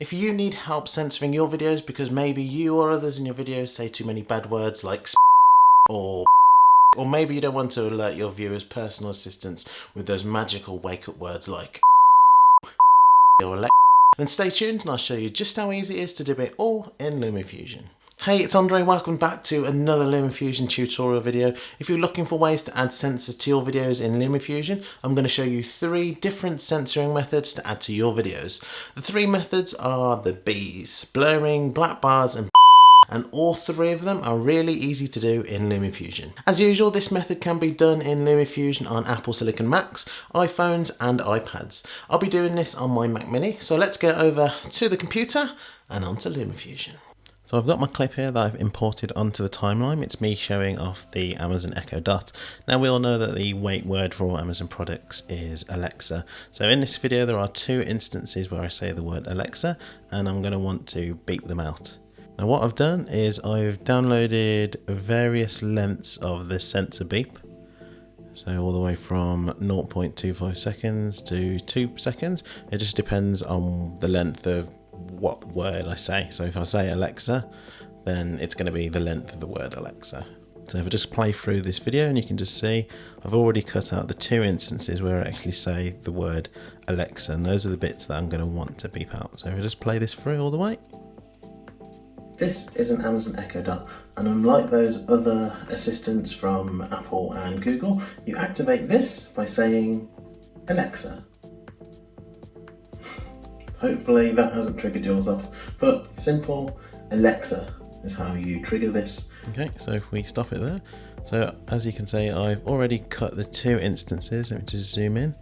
If you need help censoring your videos because maybe you or others in your videos say too many bad words like or or maybe you don't want to alert your viewers' personal assistants with those magical wake-up words like or then stay tuned and I'll show you just how easy it is to do it all in LumaFusion. Hey, it's Andre, welcome back to another LumaFusion tutorial video. If you're looking for ways to add censors to your videos in LumaFusion, I'm going to show you three different censoring methods to add to your videos. The three methods are the Bs, blurring, black bars and and all three of them are really easy to do in LumaFusion. As usual, this method can be done in LumaFusion on Apple Silicon Macs, iPhones and iPads. I'll be doing this on my Mac Mini, so let's get over to the computer and onto LumaFusion. So I've got my clip here that I've imported onto the timeline. It's me showing off the Amazon Echo Dot. Now we all know that the wake word for all Amazon products is Alexa. So in this video there are two instances where I say the word Alexa and I'm going to want to beep them out. Now what I've done is I've downloaded various lengths of the censor beep. So all the way from 0.25 seconds to 2 seconds. It just depends on the length of what word I say. So if I say Alexa, then it's going to be the length of the word Alexa. So if I just play through this video and you can just see I've already cut out the two instances where I actually say the word Alexa and those are the bits that I'm going to want to beep out. So if I just play this through all the way. This is an Amazon Echo Dot and unlike those other assistants from Apple and Google, you activate this by saying Alexa. Hopefully that hasn't triggered yours off, but simple Alexa is how you trigger this. Okay, so if we stop it there. So as you can see, I've already cut the two instances. Let me just zoom in.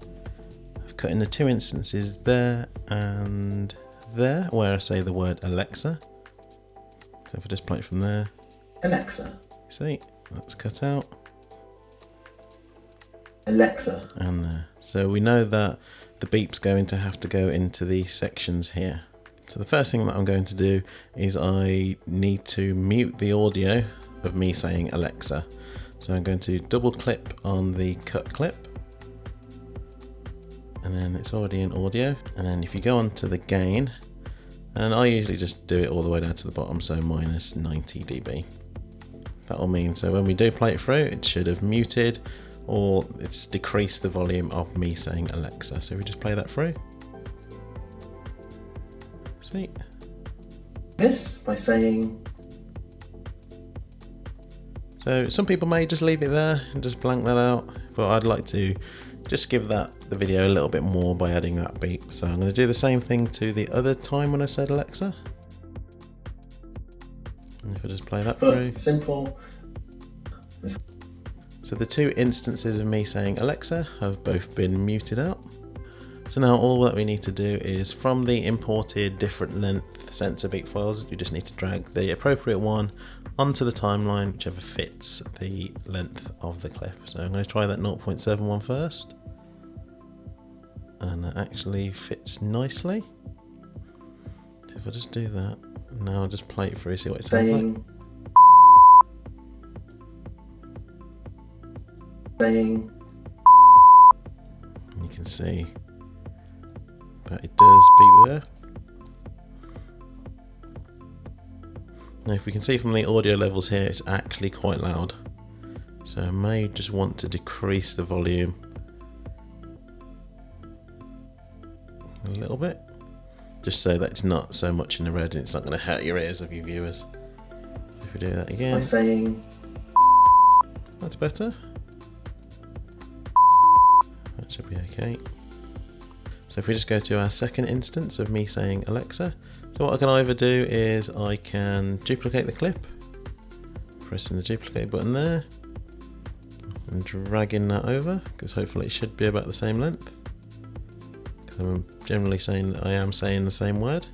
I've cut in the two instances there and there where I say the word Alexa. So if I just play it from there. Alexa. See, that's cut out. Alexa. And there. So we know that the beep's going to have to go into these sections here. So the first thing that I'm going to do is I need to mute the audio of me saying Alexa. So I'm going to double clip on the cut clip and then it's already in audio and then if you go on to the gain and I usually just do it all the way down to the bottom, so minus 90 dB. That'll mean, so when we do play it through, it should have muted or it's decreased the volume of me saying Alexa. So we just play that through. See? This by saying. So some people may just leave it there and just blank that out, but I'd like to just give that the video a little bit more by adding that beep. So I'm going to do the same thing to the other time when I said Alexa. And if I just play that through. Simple. So the two instances of me saying Alexa have both been muted out. So now all that we need to do is from the imported different length censor beat files, you just need to drag the appropriate one onto the timeline, whichever fits the length of the clip. So I'm going to try that 0.71 first. And that actually fits nicely. So if I just do that, now I'll just play it through, see what it sounds like. Saying. You can see that it does beep there. Now if we can see from the audio levels here, it's actually quite loud. So I may just want to decrease the volume a little bit. Just so that it's not so much in the red and it's not going to hurt your ears of your viewers. If we do that again. By saying... That's better. Should be okay. So if we just go to our second instance of me saying Alexa, so what I can either do is I can duplicate the clip, pressing the duplicate button there, and dragging that over, because hopefully it should be about the same length. Because I'm generally saying that I am saying the same word.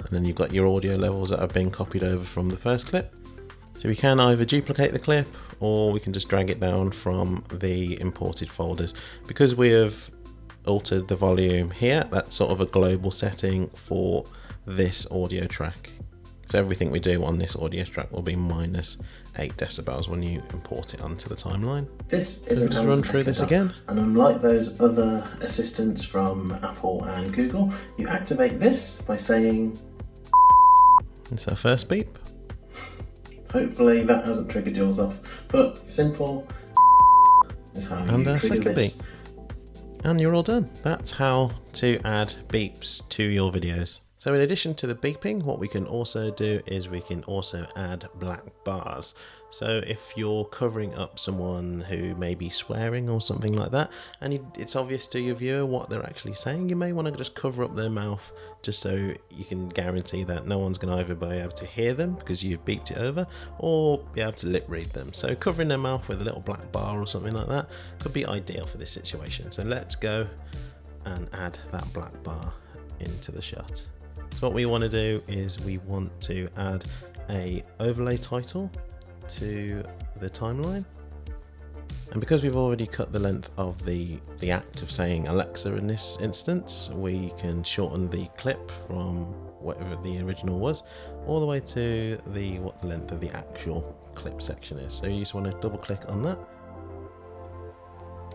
And then you've got your audio levels that have been copied over from the first clip. So we can either duplicate the clip or we can just drag it down from the imported folders. Because we have altered the volume here. That's sort of a global setting for this audio track. So everything we do on this audio track will be minus 8 decibels when you import it onto the timeline. This is So just run through this again. And unlike those other assistants from Apple and Google, you activate this by saying, It's our first beep. Hopefully that hasn't triggered yours off, but simple is how And you trigger second this. beep. And you're all done. That's how to add beeps to your videos. So in addition to the beeping, what we can also do is we can also add black bars. So if you're covering up someone who may be swearing or something like that, and it's obvious to your viewer what they're actually saying, you may want to just cover up their mouth just so you can guarantee that no one's going to either be able to hear them because you've beeped it over, or be able to lip read them. So covering their mouth with a little black bar or something like that could be ideal for this situation. So let's go and add that black bar into the shot. So what we want to do is we want to add a overlay title to the timeline. And because we've already cut the length of the, the act of saying Alexa in this instance, we can shorten the clip from whatever the original was, all the way to the what the length of the actual clip section is. So you just want to double click on that.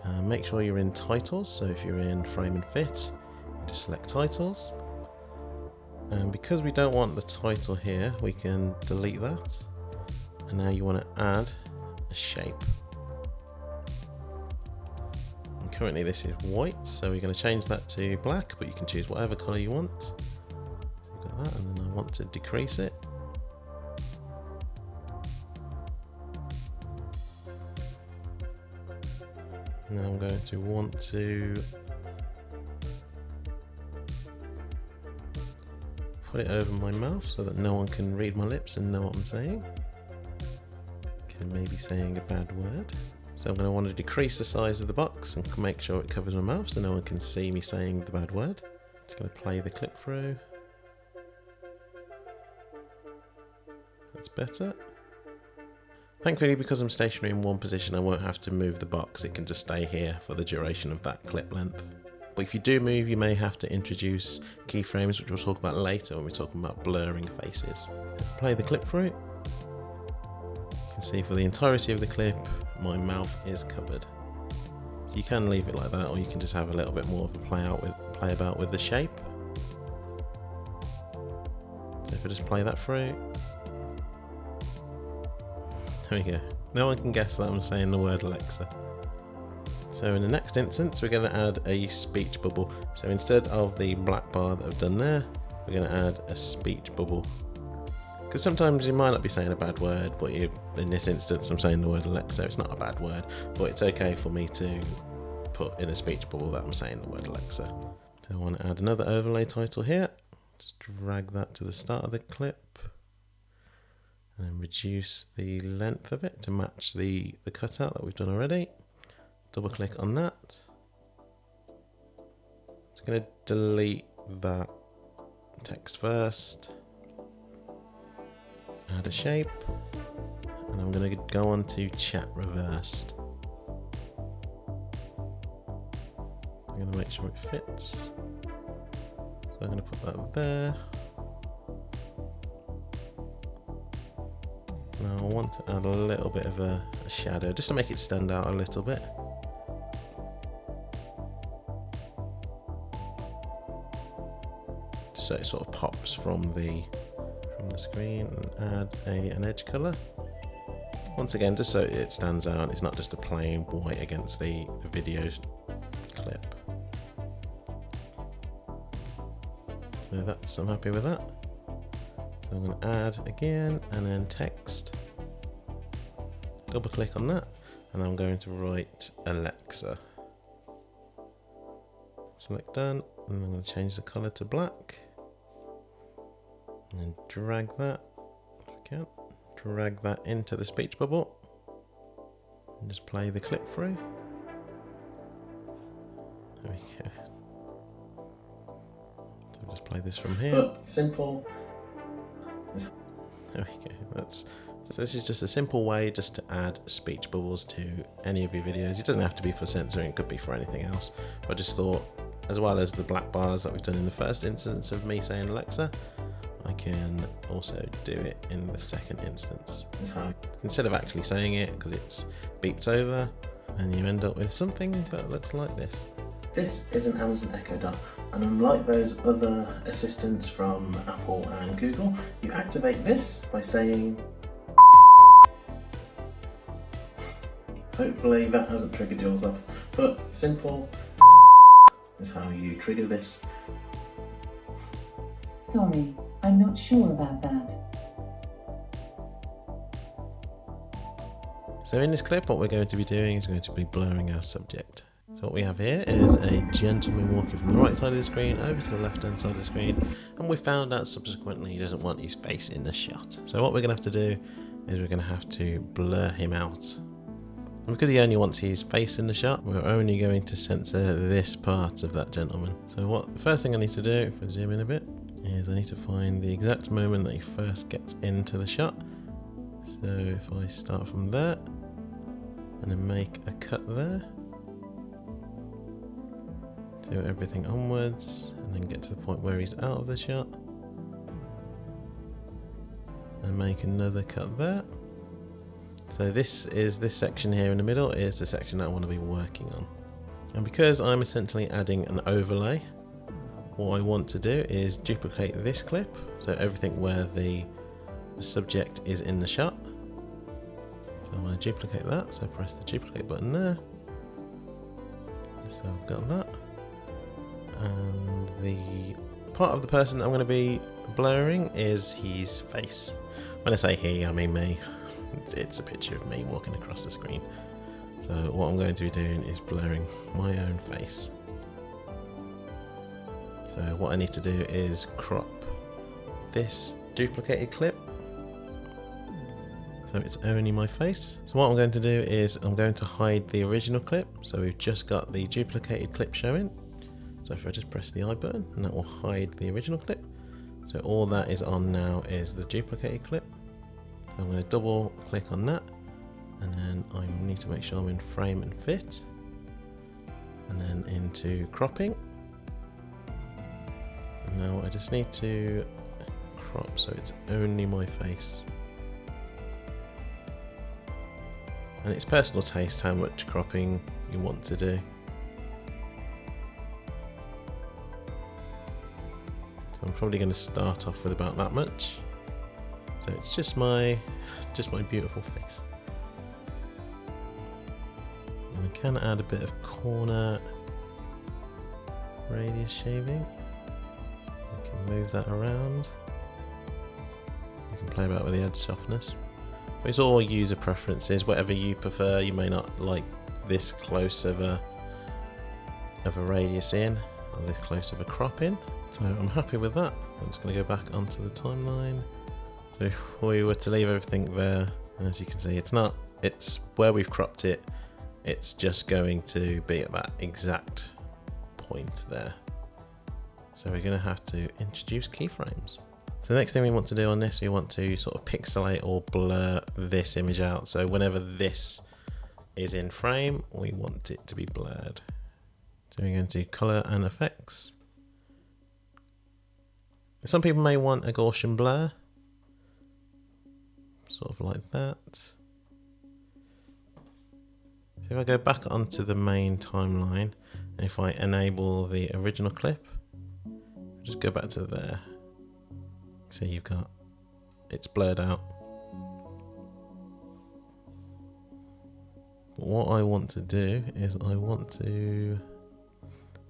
Uh, make sure you're in titles, so if you're in frame and fit, you just select titles. And because we don't want the title here, we can delete that. And now you want to add a shape. And currently this is white, so we're going to change that to black, but you can choose whatever color you want. So got that, and then I want to decrease it. Now I'm going to want to put it over my mouth so that no one can read my lips and know what I'm saying. Can maybe saying a bad word. So I'm going to want to decrease the size of the box and make sure it covers my mouth so no one can see me saying the bad word. Just going to play the clip through. That's better. Thankfully, because I'm stationary in one position, I won't have to move the box. It can just stay here for the duration of that clip length. But if you do move, you may have to introduce keyframes, which we'll talk about later when we're talking about blurring faces. Play the clip through. You can see for the entirety of the clip, my mouth is covered. So you can leave it like that, or you can just have a little bit more of a play out with play about with the shape. So if I just play that through, there we go. No one can guess that I'm saying the word Alexa. So in the next instance, we're going to add a speech bubble. So instead of the black bar that I've done there, we're going to add a speech bubble. Because sometimes you might not be saying a bad word, but you, in this instance, I'm saying the word Alexa. It's not a bad word, but it's okay for me to put in a speech bubble that I'm saying the word Alexa. So I want to add another overlay title here. Just drag that to the start of the clip and reduce the length of it to match the, the cutout that we've done already. Double click on that. It's going to delete that text first. Add a shape. And I'm going to go on to chat reversed. I'm going to make sure it fits. So I'm going to put that there. Now I want to add a little bit of a, a, shadow just to make it stand out a little bit. So it sort of pops from the from the screen and add a, an edge color. Once again, just so it stands out, it's not just a plain white against the, the video clip. So that's, I'm happy with that. So I'm going to add again and then text. Double click on that and I'm going to write Alexa. Select done and I'm going to change the color to black and then drag that if I can. Drag that into the speech bubble and just play the clip through. There we go. So just play this from here. Simple. There we go. That's so this is just a simple way just to add speech bubbles to any of your videos. It doesn't have to be for censoring, it could be for anything else. But I just thought, as well as the black bars that we've done in the first instance of me saying Alexa, I can also do it in the second instance. Mm-hmm. Is Instead of actually saying it, because it's beeped over, and you end up with something that looks like this. This is an Amazon Echo Dot, and unlike those other assistants from Apple and Google, you activate this by saying. Hopefully that hasn't triggered yours off, but simple is how you trigger this. Sorry, I'm not sure about that. So in this clip, what we're going to be doing is going to be blurring our subject. So what we have here is a gentleman walking from the right side of the screen over to the left hand side of the screen, and we found out subsequently he doesn't want his face in the shot. So what we're going to have to do is we're going to have to blur him out. And because he only wants his face in the shot, we're only going to censor this part of that gentleman. So what the first thing I need to do, if I zoom in a bit, is I need to find the exact moment that he first gets into the shot. So if I start from there, and then make a cut there, do everything onwards, and then get to the point where he's out of the shot, and make another cut there. So this is this section here in the middle is the section that I want to be working on. And because I'm essentially adding an overlay, what I want to do is duplicate this clip, so everything where the, the subject is in the shot. So I'm going to duplicate that, so press the duplicate button there. So I've got that. And the part of the person I'm going to be blurring is his face. When I say he, I mean me. It's a picture of me walking across the screen. So what I'm going to be doing is blurring my own face. So what I need to do is crop this duplicated clip so it's only my face. So what I'm going to do is I'm going to hide the original clip. So we've just got the duplicated clip showing. So if I just press the I button and that will hide the original clip. So all that is on now is the duplicated clip. So I'm going to double click on that and then I need to make sure I'm in frame and fit and then into cropping. Now I just need to crop so it's only my face. and it's personal taste how much cropping you want to do. So I'm probably going to start off with about that much. So it's just my, just my beautiful face. And I can add a bit of corner radius shaving. Move that around. You can play about with the edge softness. It's all user preferences, whatever you prefer. You may not like this close of a of a radius in, or this close of a crop in. So I'm happy with that. I'm just going to go back onto the timeline. So if we were to leave everything there, and as you can see, it's not, it's where we've cropped it, it's just going to be at that exact point there. So we're going to have to introduce keyframes. So the next thing we want to do on this, we want to sort of pixelate or blur this image out. So whenever this is in frame, we want it to be blurred. So we're going to color and effects. Some people may want a Gaussian blur, sort of like that. So if I go back onto the main timeline, and if I enable the original clip, just go back to there. So you've got, it's blurred out. But what I want to do is I want to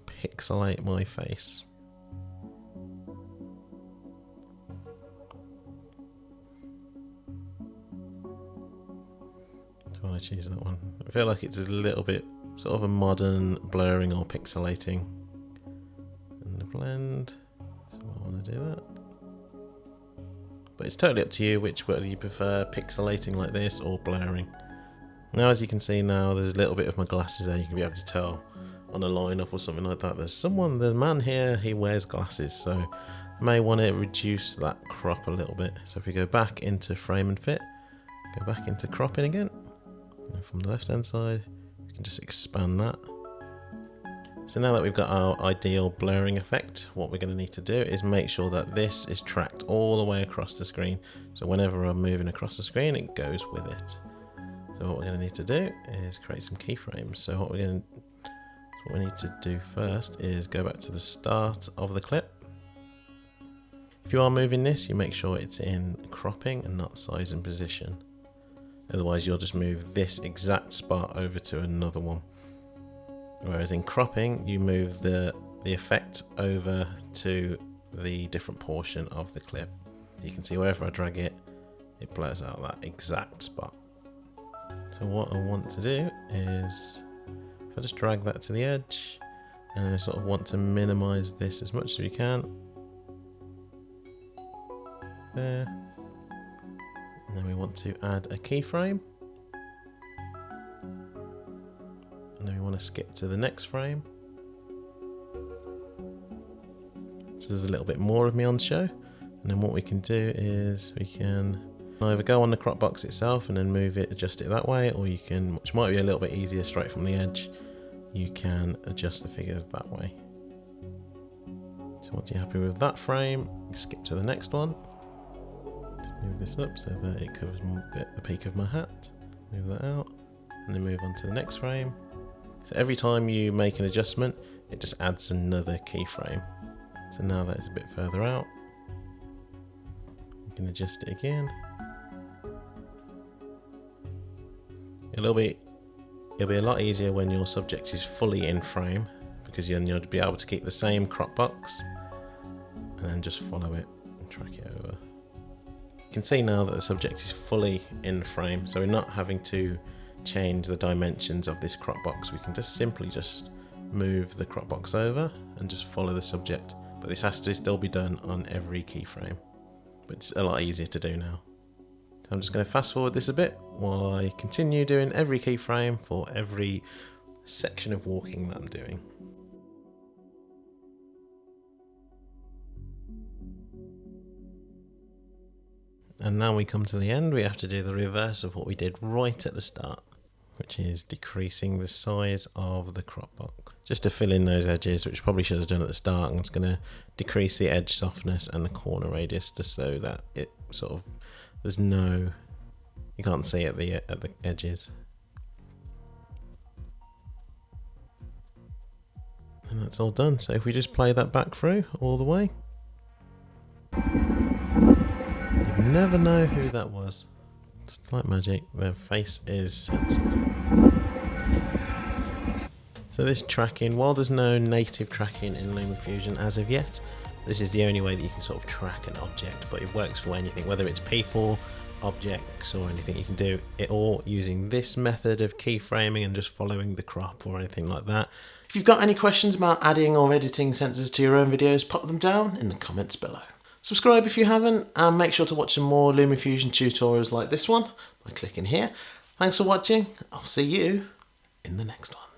pixelate my face. I choose that one. I feel like it's a little bit sort of a modern blurring or pixelating. Blend, so I want to do that. But it's totally up to you which whether you prefer pixelating like this or blurring. Now as you can see now there's a little bit of my glasses there you can be able to tell on a lineup or something like that. There's someone, the man here, he wears glasses so I may want to reduce that crop a little bit. So if we go back into frame and fit, go back into cropping again. And from the left hand side, we can just expand that. So now that we've got our ideal blurring effect, what we're going to need to do is make sure that this is tracked all the way across the screen. So whenever I'm moving across the screen, it goes with it. So what we're going to need to do is create some keyframes. So what we're going to, what we need to do first is go back to the start of the clip. If you are moving this, you make sure it's in cropping and not size and position. Otherwise you'll just move this exact spot over to another one. Whereas in cropping, you move the, the effect over to the different portion of the clip. You can see wherever I drag it, it blurs out that exact spot. So what I want to do is, if I just drag that to the edge, and I sort of want to minimize this as much as we can. There. And then we want to add a keyframe. Want to skip to the next frame. So there's a little bit more of me on show. And then what we can do is we can either go on the crop box itself and then move it, adjust it that way, or you can, which might be a little bit easier straight from the edge, you can adjust the figures that way. So once you're happy with that frame, skip to the next one. move this up so that it covers the peak of my hat. Move that out, and then move on to the next frame. So every time you make an adjustment, it just adds another keyframe. So now that is a bit further out. You can adjust it again. It'll be it'll be a lot easier when your subject is fully in frame because then you'll be able to keep the same crop box and then just follow it and track it over. You can see now that the subject is fully in frame, so we're not having to change the dimensions of this crop box, we can just simply just move the crop box over and just follow the subject. But this has to still be done on every keyframe. But it's a lot easier to do now. So I'm just going to fast forward this a bit while I continue doing every keyframe for every section of walking that I'm doing. And now we come to the end, we have to do the reverse of what we did right at the start which is decreasing the size of the crop box. Just to fill in those edges, which probably should have done at the start, I'm just going to decrease the edge softness and the corner radius just so that it sort of, there's no, you can't see at the, at the edges. And that's all done. So if we just play that back through all the way, you'd never know who that was. It's like magic, their face is censored. So this tracking, while there's no native tracking in LumaFusion as of yet, this is the only way that you can sort of track an object, but it works for anything, whether it's people, objects or anything you can do it all using this method of keyframing and just following the crop or anything like that. If you've got any questions about adding or editing censors to your own videos, pop them down in the comments below. Subscribe if you haven't, and make sure to watch some more LumaFusion tutorials like this one by clicking here. Thanks for watching. I'll see you in the next one.